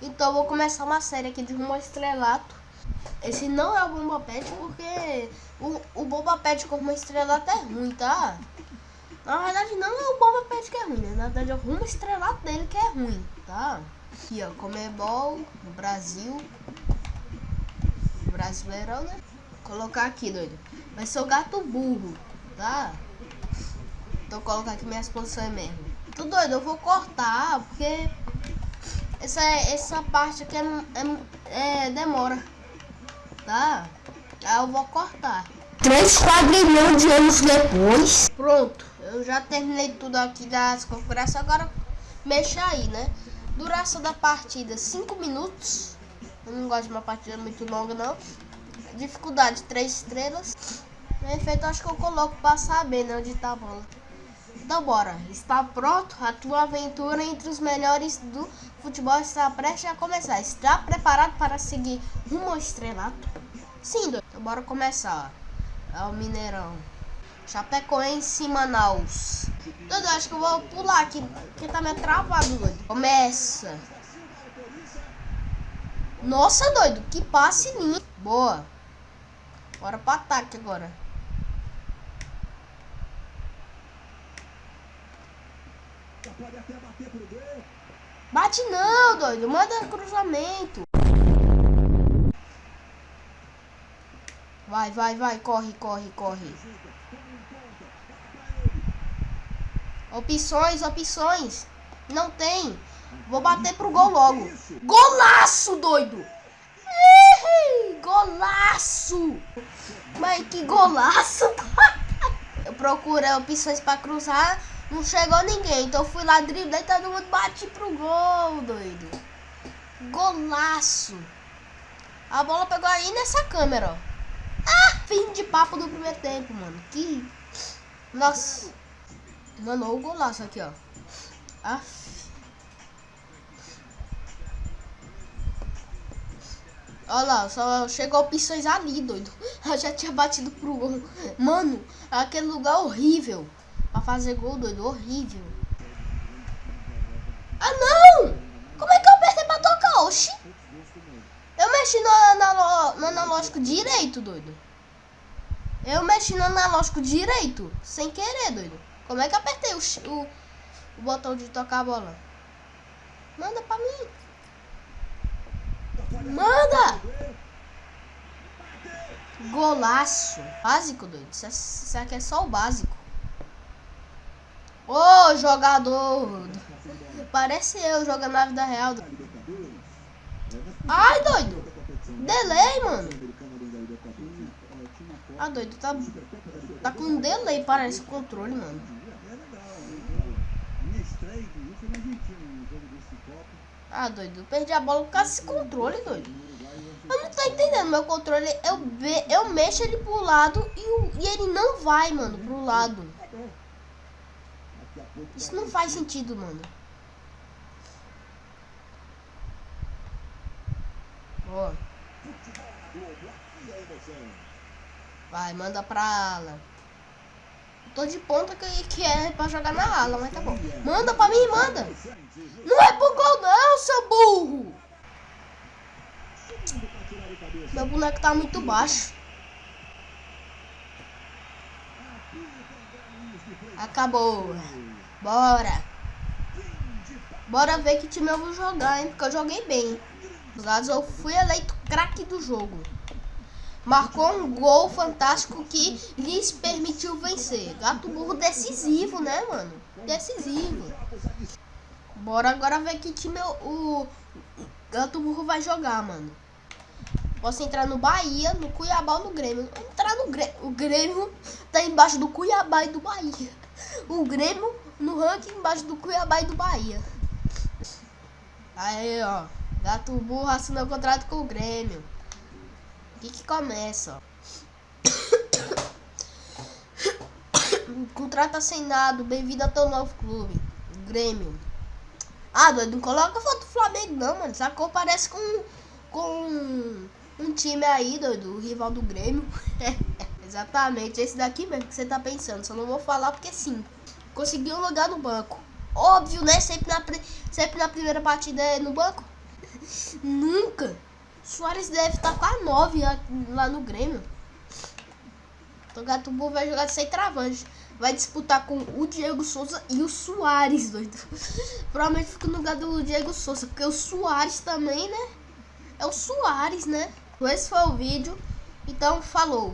Então vou começar uma série aqui de rumo ao estrelato. Esse não é o Bomba Pet porque o, o Bomba Pet com rumo ao estrelato é ruim, tá? Na verdade não é o Bomba Pet que é ruim, né? Na verdade é o rumo estrelato dele que é ruim, tá? Aqui ó, Comebol, Brasil. Brasileirão, né? Vou colocar aqui, doido. Vai ser o gato burro, tá? Então colocar aqui minhas posições mesmo. Tô doido, eu vou cortar, porque essa, essa parte aqui é, é, é demora. Tá? Aí eu vou cortar. 3 quadrilhões de anos depois. Pronto, eu já terminei tudo aqui das configurações. Agora mexa aí, né? Duração da partida 5 minutos. Eu não gosto de uma partida muito longa, não. Dificuldade 3 estrelas. Efeito, acho que eu coloco pra saber, né? Onde tá a bola. Então bora, está pronto? A tua aventura entre os melhores do futebol está prestes a começar. Está preparado para seguir rumo ao estrelato? Sim, doido. Então bora começar. É o Mineirão. Chapecoense Manaus. Doido, acho que eu vou pular aqui, porque tá meio travado, doido. Começa. Nossa, doido, que passe lindo. Boa. Bora pro ataque agora. Bate não, doido. Manda cruzamento. Vai, vai, vai. Corre, corre, corre. Opções, opções. Não tem. Vou bater pro gol logo. Golaço, doido. Golaço. Mas que golaço. Eu procuro opções pra cruzar. Não chegou ninguém, então fui lá driblei e todo mundo bate pro gol, doido. Golaço. A bola pegou aí nessa câmera, ó. Ah, fim de papo do primeiro tempo, mano. Que... Nossa. Mano, o golaço aqui, ó. Ah. Olha lá, só chegou opções ali, doido. Eu já tinha batido pro gol. Mano, aquele lugar horrível. Pra fazer gol, doido. Horrível. Ah, não! Como é que eu apertei pra tocar? Oxi. Eu mexi no, no analógico direito, doido. Eu mexi no analógico direito. Sem querer, doido. Como é que eu apertei o, o, o botão de tocar a bola? Manda pra mim. Manda! Golaço. Básico, doido. Isso, isso aqui é só o básico. Ô, oh, jogador! Parece eu jogando na vida real. Ai, doido! Delay, mano! Ah, doido, tá, tá com delay, parece o controle, mano. Ah, doido, perdi a bola por causa desse controle, doido. Eu não tô entendendo, meu controle, eu, eu mexo ele pro lado e, e ele não vai, mano, pro lado. Isso não faz sentido, mano. Ó. Vai, manda pra ala. Tô de ponta que, que é pra jogar na ala, mas tá bom. Manda pra mim, manda. Não é pro gol não, seu burro. Meu boneco tá muito baixo. Acabou. Bora. Bora ver que time eu vou jogar, hein? Porque eu joguei bem. Os lados eu fui eleito craque do jogo. Marcou um gol fantástico que lhes permitiu vencer. Gato burro decisivo, né, mano? Decisivo. Bora agora ver que time eu, o Gato burro vai jogar, mano. Posso entrar no Bahia, no Cuiabá ou no Grêmio. Entrar no Grêmio. O Grêmio tá embaixo do Cuiabá e do Bahia. O Grêmio no ranking embaixo do Cuiabá e do Bahia. Aí, ó. Gato burro assinou contrato com o Grêmio. Aqui que começa, ó. Contrato assinado. Bem-vindo ao teu novo clube. Grêmio. Ah, doido, não coloca foto do Flamengo não, mano. Essa cor parece com, com um time aí, doido. O rival do Grêmio. Exatamente, esse daqui mesmo que você tá pensando. Só não vou falar porque sim. Consegui um lugar no banco. Óbvio, né? Sempre, na, Sempre na primeira partida é no banco? Nunca. Soares deve estar com a 9 lá no Grêmio. Então o Gatubu vai jogar sem travante. Vai disputar com o Diego Souza e o Soares, doido. Provavelmente fica no lugar do Diego Souza, porque o Soares também, né? É o Soares, né? Esse foi o vídeo. Então, falou.